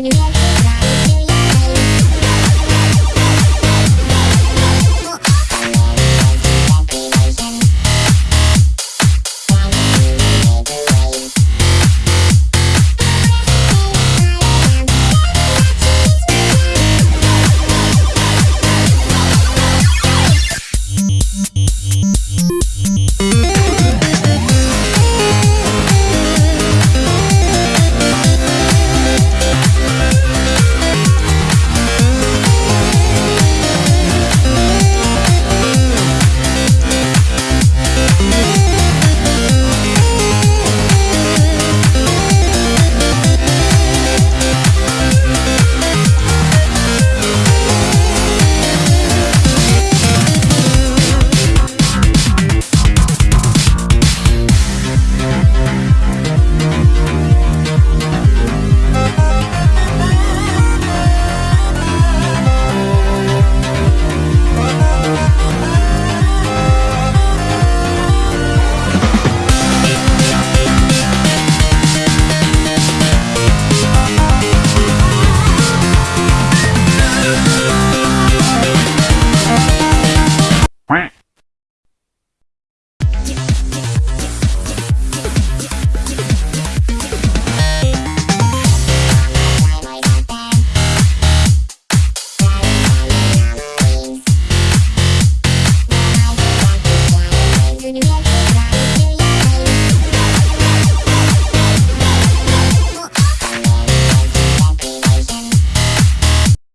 Continue.